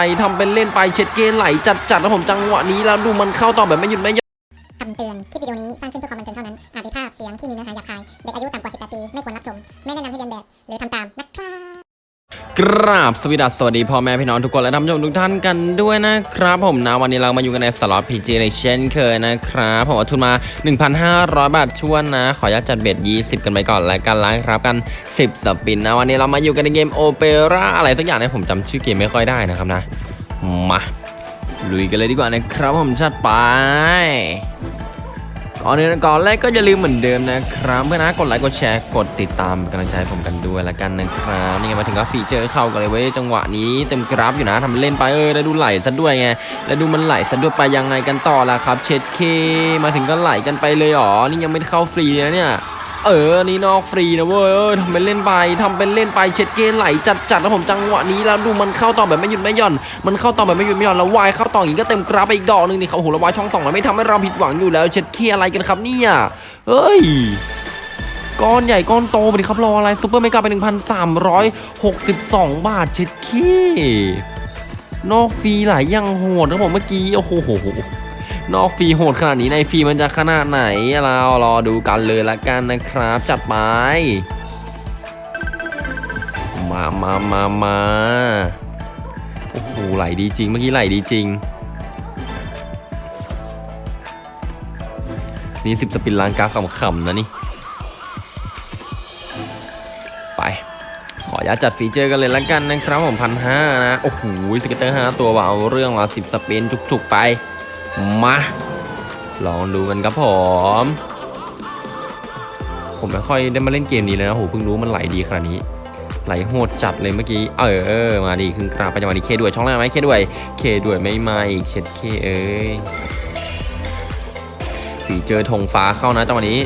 ไปทำเป็นเล่นไปเช็ดเกนไหลจัดจัดๆแล้วผมจังหวะนี้แล้วดูมันเข้าต่อแบบไม่หยุดไม่หยุดคำเตือน คลิปวิดีโอนี้สร้างขึ้นเพื่อความบันเทิงเท่านั้น อาจมีภาพเสียงที่มีเนื้อหาหยาบคาย เด็กอายุต่ำกว่า 18 ปี ไม่ควรรับชม กราบสวสดัสสวัสดีพ่อแม่พี่น้องทุกคนและท่านผู้ชมทุกท่านกันด้วยนะครับผมนะวันนี้เรามาอยู่กันในสล็อตพีจีในเช่นเคยนะครับผมเอาทุนมา 1,500 บาทชวนนะ ขออนุญาตจัดเบ็ด 20 กันไปก่อนแล้วกันนะครับกัน 10 spin นะ วันนี้เรามาอยู่กันในเกมโอเปร่าอะไรสักอย่างนี่ยผมจำชื่อเกมไม่ค่อยได้นะครับนะ มาลุยกันเลยดีกว่านะครับผมชัดไป ก่อนอื่นก่อนแรกก็อย่าลืมเหมือนเดิมนะครับเพื่อนนะกดไลค์กดแชร์กดติดตามเป็นกำลังใจผมกันด้วยละกันนะครับนี่ไงมาถึงก็ feature เข้ากันเลยเว้ยจังหวะนี้เต็มกราฟอยู่นะทำเล่นไปเออแล้วดูไหลซะด้วยไงแล้วดูมันไหลซะด้วยไปยังไงกันต่อล่ะครับเช็ดเขมาถึงก็ไหลกันไปเลยหรอนี่ยังไม่เข้าฟรีนะเนี่ย เออนี่นอกฟรีนะเว้ยทำเป็นเล่นไปทำเป็นเล่นไปเช็ดเกนไหลจัดจัดๆแล้วผมจังหวะนี้แล้วดูมันเข้าต่อแบบไม่หยุดไม่หย่อน มันเข้าต่อแบบไม่หยุดไม่หย่อนแล้ววายเข้าต่ออีกก็เต็มกราฟไปอีกดอกหนึงนี่เขาโหแล้ววายช่องสองแล้วไม่ทำให้เราผิดหวังอยู่แล้ว เช็ดเคอะไรกันครับเนี่ยเฮ้ยก้อนใหญ่ก้อนโตไปดิครับรออะไร super mega ไป 1,362 บาทเช็ดเคนอกฟรีหลายยังโหดนะผมเมื่อกี้โอ้โห นอกฟรีโหดขนาดนี้ในฟรีมันจะขนาดไหน เรารอดูกันเลยละกันนะครับ จัดไป มามามามาโอ้โหไหลดีจริง เมื่อกี้ไหลดีจริง นี่สิบสปินล้างกราฟขำๆนะนี่ ไป ขออนุญาตจัดฟีเจอร์กันเลยละกันนะครับผมพันห้านะ โอ้โหscatter ห้าตัวว่าเอาเรื่องละสิบ spin จุกๆไป มา ลองดูกันครับผม ผมไม่ค่อยได้มาเล่นเกมนี้เลยนะโหเพิ่งรู้มันไหลดีขนาดนี้ไหลโหดจัดเลยเมื่อกี้ เออเออมาดีขึ้นกราบไปจังหวะนี้เคด้วยช่องแรกไหมเคด้วยเคด้วยไม่มาอีกเช็ดเคเอ้ยสีเจอธงฟ้าเข้านะจังหวะนี้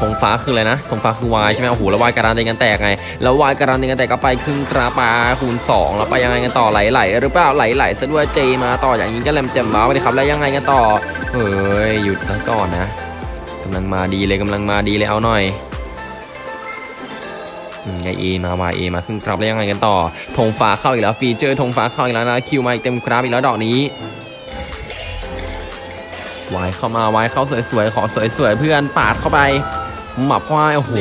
ธงฟ้าคืออะไรนะธงฟ้าคือวายใช่ไหมโอ้โหแล้ววายการันตีกันแตกไง แล้ววายการันตีกันแตกก็ไปครึ่งกราปาคูณสองแล้วไปยังไงกันต่อไหลไหลหรือเปล่าไหลไหลซะด้วยเจมาต่ออย่างนี้ก็แหลมแจมบ้าไปเลยครับแล้วยังไงกันต่อเฮ้ยหยุดแล้วก่อนนะกำลังมาดีเลยกำลังมาดีเลยเอาหน่อยไงเอมาวายเอมาขึ้นกราบแล้วยังไงกันต่อธงฟ้าเข้าอีกแล้วฟีเจอร์ธงฟ้าเข้าอีกแล้วนะคิวมาอีกเต็มกราฟอีกแล้วดอกนี้วายเข้ามาวายเข้าสวยๆขอสวยๆเพื่อนปาดเข้าไป หมับควายโอ้โห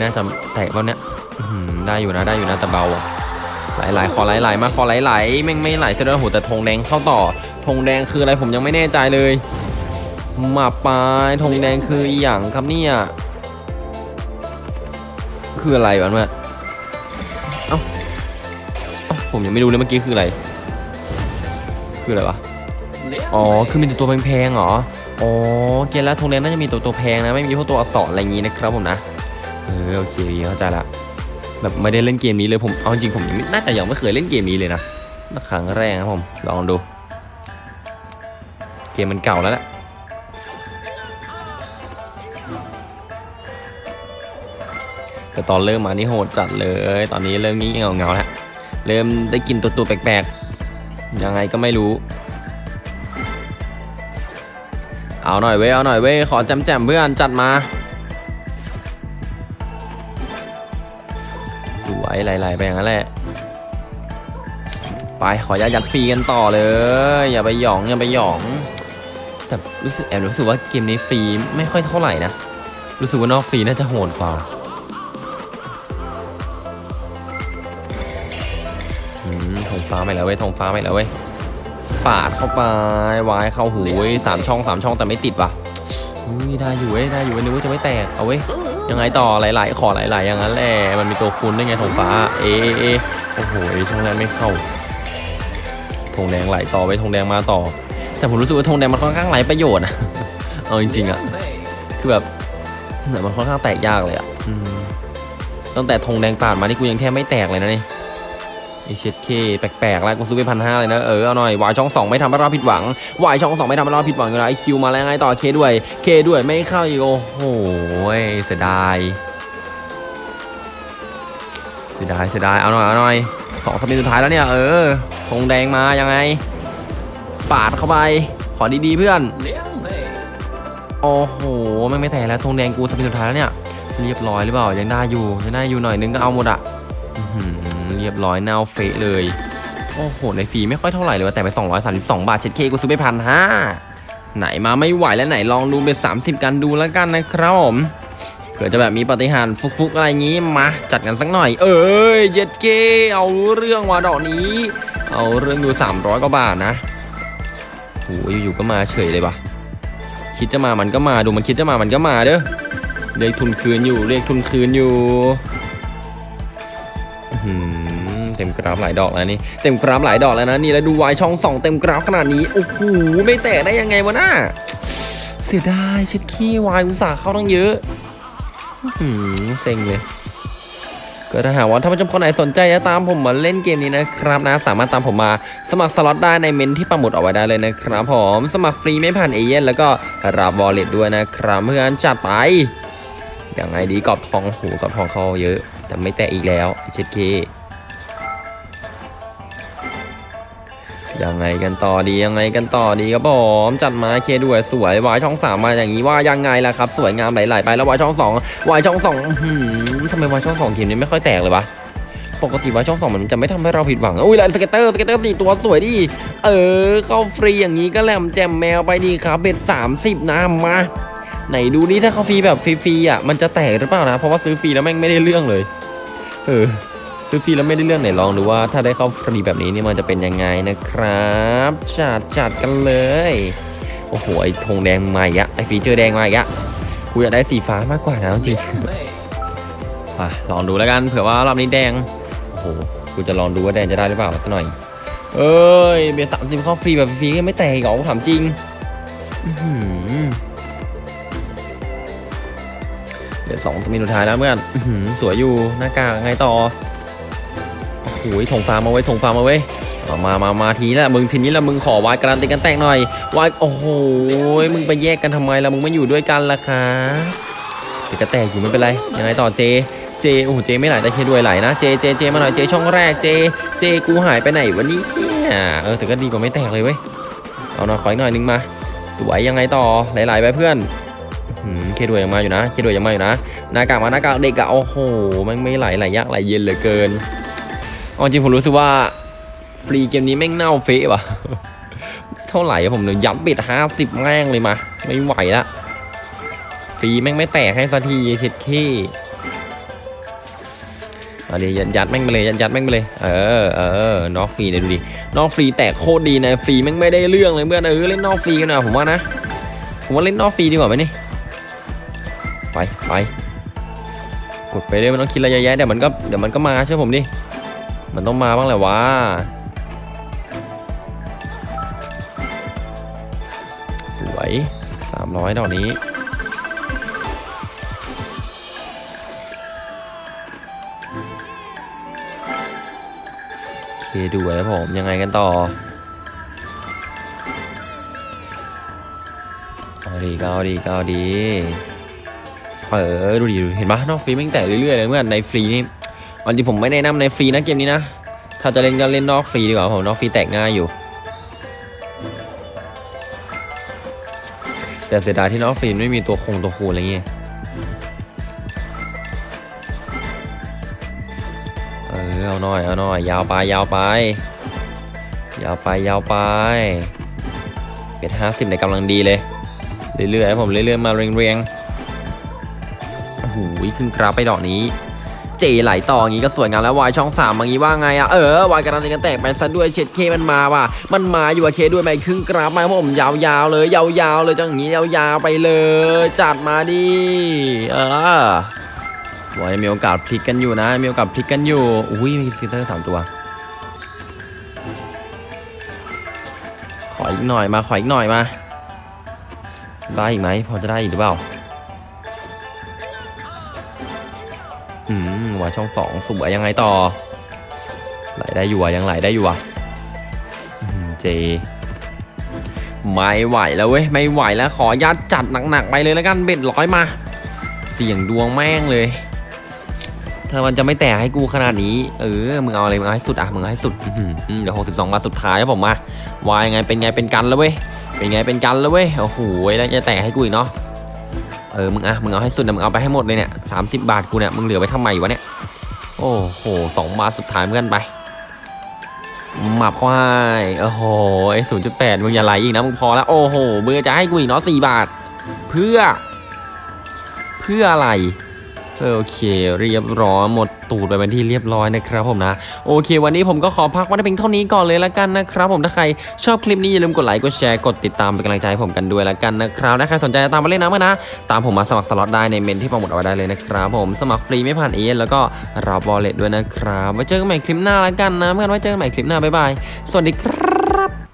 น่าจะแตกแล้วเนี่ยอื้ได้อยู่นะได้อยู่นะแต่เบาอะไหลๆขอไหลๆมาขอไหลๆแม่งไม่ไหลเสียด้วยโอ้โหแต่ธงแดงเข้าต่อธงแดงคืออะไรผมยังไม่แน่ใจเลยหมาปลายธงแดงคืออย่างครับเนี่ยคืออะไรวะเมื่อเอ้าผมยังไม่รู้เลยเมื่อกี้คืออะไร คืออะไรวะอ๋อคือมีแต่ตัวแพงๆเหรอ อ๋อเกณฑ์แล้วธงแดงน่าจะมีตัวตัวแพงนะ ไม่มีพวกตัวอักษรอะไรอย่างงี้นะครับผมนะ เออโอเคเข้าใจละ แบบไม่ได้เล่นเกมนี้เลยผม เอาจริงผมยังน่าจะยังไม่เคยเล่นเกมนี้เลยนะครั้งแรกนะผม ลองดู เกมมันเก่าแล้วแหละแต่ตอนเริ่มมานี่โหดจัดเลย ตอนนี้เริ่มงี้เงาเงาแล้ว เริ่มได้กลินตัวตัวแปลกๆ ยังไงก็ไม่รู้ เอาหน่อยเว้ยเอาหน่อยเว้ยขอแจมๆเพื่อนจัดมา สวยไหลๆไปอย่างนั้นแหละไปขอยัดยัดฟรีกันต่อเลย อย่าไปหยองอย่าไปหยอง แต่รู้สึกแอบรู้สึกว่าเกมนี้ฟรีไม่ค่อยเท่าไหร่นะ รู้สึกว่านอกฟรีน่าจะโหดกว่าอืมทงฟ้าไม่แล้วเว้ยทงฟ้าไม่แล้วเว้ย ปาดเข้าไปวายเข้าหูเว้ยสามช่องสามช่องแต่ไม่ติดว่ะอุ้ยได้อยู่เว้ยได้อยู่เว้ยนึกว่าจะไม่แตกเอาเว้ยยังไงต่อหลายๆ ขอหลายๆอย่างนั้นแหละมันมีตัวคูณได้ไงทงฟ้า เอเอะโอ้โหช่องแรกไม่เข้าธงแดงไหลต่อไปธงแดงมาต่อ แต่ผมรู้สึกว่าธงแดงมันค่อนข้างไหลประโยชน์อะเอาจริงๆอะคือแบบเหมือนมันค่อนข้างแตกยากเลยอะตั้งแต่ธงแดงปานมานี่กูยังแทบไม่แตกเลยนะนี่ ไอเชเคแปลกๆแล้วกูซื้อไปพันห้าเลยนะ เออเอาหน่อยวายช่องสองไม่ทำให้เราผิดหวังวายช่องสองไม่ทำให้เราผิดหวังอยู่แล้วไอคิวมาแล้วไงต่อเคด้วยเคด้วยไม่เข้าอีกโอ้โหเสียดายเสียดายเสียดายเอาหน่อยเอาหน่อยสองสปินสุดท้ายแล้วเนี่ยเออธงแดงมายังไง ปาดเข้าไปขอดีๆเพื่อนโอ้โหไมันไม่แตกแล้วธงแดงกูสปินสุดท้ายแล้วเนี่ยเรียบร้อยหรือเปล่ายังได้อยู่ยังได้อยู่หน่อยนึงก็เอาหมดอะ รียบร้อยเน่าเฟะเลย โอ้โห ในฟรีไม่ค่อยเท่าไหร่เลยว่ะแต่ไป 232 บาทเช็ดเคกูซื้อไปพันห้าไหนมาไม่ไหวแล้วไหนลองดูเป็น 30 กันดูแล้วกันนะครับผมเผื่อจะแบบมีปฏิหารฟุกๆอะไรงี้มาจัดกันสักหน่อย เอ้ยเจ็ดเคเอาเรื่องว่ะดอกนี้ เอาเรื่องดู 300กว่าบาทนะโหอยู่ๆก็มาเฉยเลยปะคิดจะมามันก็มาดูมันคิดจะมามันก็มาเด้อเรียกทุนคืนอยู่เรียกทุนคืนอยู่ เต็มกราฟหลายดอกแล้วนี่เต็มกราฟหลายดอกแล้วนะนี่แล้วดูวายช่องสองเต็มกราฟขนาดนี้โอ้โหไม่แตะได้ยังไงวะน่าเสียดายเช็ดขี้วายอุตส่าห์เข้าตั้งเยอะหือเซ็งเลยก็ถ้าหากว่าท่านผู้ชมคนไหนสนใจจะตามผมมาเล่นเกมนี้นะครับนะ สามารถตามผมมาสมัครสล็อตได้ในเมนที่ปักหมุดเอาไว้ได้เลยนะครับผมสมัครฟรีไม่ผ่านเอเย่นแล้วก็รับวอลเล็ตด้วยนะครับเพื่อนจัดไปอย่างไงดีกรอบทองหูกรอบทองเขาเยอะ แต่ไม่แตะอีกแล้วเช็ดเค ยังไงกันต่อดียังไงกันต่อดีครับผมจัดมาเคด้วยสวยวายช่องสามมาอย่างนี้ว่ายังไงล่ะครับ สวยงามไหลๆไปแล้ววายช่องสองวายช่องสองอื้อหือทำไมวายช่องสองทีมนี้ไม่ค่อยแตกเลยวะปกติวายช่องสองมันจะไม่ทำให้เราผิดหวังอุ้ยแล้ว scatter scatter สี่ตัวสวยดิเออเข้าฟรีอย่างนี้ก็แหลมแจมแมวไปดีครับ bet สามสิบนะมาไหนดูนี่ถ้าเขาฟรีแบบฟรีๆอะมันจะแตกหรือเปล่านะ เพราะว่าซื้อฟรีแล้วแม่งไม่ได้เรื่องเลย เออ ซื้อฟรีแล้วไม่ได้เรื่องไหนลองดูว่าถ้าได้เข้าฟรีแบบนี้นี่มันจะเป็นยังไงนะครับจัดจัดกันเลย โอ้โหไอ้ธงแดงมาอีกอะไอ้ feature แดงมาอีกอะกูอยากได้สีฟ้ามากกว่านะจริงมาลองดูแล้วกันเผื่อว่ารอบนี้แดงโอ้โหกูจะลองดูว่าแดงจะได้หรือเปล่าสักหน่อย เอ้ยเบียร์สามสิบเข้าฟรีแบบฟรีก็ไม่แตกอีกเหรอกูถามจริงเดี๋ยวสองสมินสุดท้ายแล้วเพื่อนสวยอยู่หน้ากากไงต่อ โอ้โหถงฟ้ามาไว้ยถงฟ้ามาไว้ยเอามามามาทีละมึงทีนี้ละมึงขอวายการันตีกันแตกหน่อยวายโอ้โหมึงไปแยกกันทำไมละมึงไม่อยู่ด้วยกันล่ะคะเดี๋ยวก็แตกอยู่ไม่เป็นไรยังไงต่อเจเจโอ้โหเจไม่ไหลแต่เคด้วยไหลนะเจเจเจมาหน่อยเจช่องแรกเจเจกูหายไปไหนวันนี้เนี่ยเออแต่ก็ดีกว่าไม่แตกเลยเว้ยเอาหน่อยขออีกหน่อยนึงมาสวยยังไงต่อไหลๆไปเพื่อนเคด้วยยังมาอยู่นะเคด้วยยังมาอยู่นะหน้ากากมาหน้ากากเด็กอะโอ้โหมันไม่ไหลไหลยากไหลเย็นเหลือเกิน เอาจริงผมรู้สึกว่าฟรีเกมนี้แม่งเน่าเฟะว่ะ เท่าไหร่ผมเลยย้ำปิดห้าสิบแม่งเลยมา ไม่ไหวละ ฟรีแม่งไม่แตกให้สักทีเช็ดขี้เอาดิยัดยัดแม่งไปเลยยัดยัดแม่งไปเลย เออเออนอกฟรีเนี่ยดูดิ นอกฟรีแตกโคตรดีนะ ฟรีแม่งไม่ได้เรื่องเลยเพื่อนเออเล่นนอกฟรีกันหน่อยผมว่านะ ผมว่าเล่นนอกฟรีดีกว่าไหมนี่ ไปไปกดไปเลยมันต้องคิดอะยะแยะเดี๋ยวมันก็เดี๋ยวมันก็มาเชื่อผมดิ มันต้องมาบ้างแหละวะสวย300ดอกนี้ โอเคดูไว้ผม ยังไงกันต่อเอาดีก็เอาดีก็เอาดี เออ ดูดิเห็นปะนอกฟรีแม่งแตกเรื่อยๆเลยเมื่อในฟรีนี่ วันจริงผมไม่แนะนำในฟรีนะเกมนี้นะ ถ้าจะเล่นก็เล่นนอกฟรีดีกว่าผมนอกฟรีแตกง่ายอยู่ แต่เสียดายที่นอกฟรีไม่มีตัวคงตัวคูณอะไรเงี้ยเออเอาหน่อยเอาหน่อยยาวไปยาวไป ยาวไปยาวไปเป็ดห้าสิบในกำลังดีเลย เรื่อยๆผมเรื่อยๆมาเรียงๆโอ้โหขึ้นกราฟไปดอกนี้ เจไหลต่ออย่างงี้ก็สวยงามแล้ววายช่องสามอย่างงี้ว่าไงอะเออวายการันตีกันแตกไปซะด้วยเช็ดเคมันมาว่ะมันมาอยู่อะเคด้วยไหมครึ่งกราฟมาผมยาวๆเลย ยาวๆเลยจังอย่างงี้ยาวๆไปเลย จัดมาดิเออวายมีโอกาสพลิกกันอยู่นะมีโอกาสพลิกกันอยู่อุ้ยมีฟิลเตอร์สามตัวขออีกหน่อยมาขออีกหน่อยมาได้อีกไหมพอจะได้อีกหรือเปล่าอืมาช่องสองสวยยังไงต่อ ไหลได้อยู่อะยังไหลได้อยู่อะเจไม่ไหวแล้วเว้ยไม่ไหวแล้วขอยัดจัดหนักๆไปเลยแล้วกันเบ็ดร้อยมา เสี่ยงดวงแม่งเลยเธอมันจะไม่แตกให้กูขนาดนี้ เออ มึงเอาอะไร มึงเอาให้สุดอะ มึงเอาให้สุดเดี๋ยวหกสิบสองมาสุดท้ายครับผมมาวายไงเป็นไงเป็นกันแล้วเว้ย เป็นไงเป็นกันแล้วเว้ย โอ้โหแล้วจะแตกให้กูอีกเนาะ เออมึงอะมึงเอาให้สุดนะมึงเอาไปให้หมดเลยเนี่ยสามสิบบาทกูเนี่ยมึงเหลือไว้ทำไมวะเนี่ยโอ้โหสองบาทสุดท้ายเพื่อนไปหมับควายโอ้โหศูนย์จุดแปดมึงอย่าไหลอีกนะมึงพอแล้วโอ้โหมึงจะให้กูอีกเนาะสี่บาท เพื่อ เพื่ออะไรโอเค เรียบร้อยหมด ตูดไปเป็นที่เรียบร้อยนะครับผมนะ โอเค วันนี้ผมก็ขอพักไว้เพียงเท่านี้ก่อนเลยละกันนะครับผมถ้าใครชอบคลิปนี้อย่าลืมกดไลค์กดแชร์กดติดตามเป็นกำลังใจให้ผมกันด้วยละกันนะครับถ้าใครสนใจจะตามมาเล่นน้ำกันนะ ตามผมมาสมัครสล็อตได้ในเมนที่โปรโมทเอาไว้ได้เลยนะครับผมสมัครฟรีไม่ผ่านเอแล้วก็รับบอลเลตด้วยนะครับไว้เจอกันใหม่คลิปหน้าละกันนะเมื่อกันไว้เจอกันใหม่คลิปหน้าบ๊ายบายสวัสดีครับ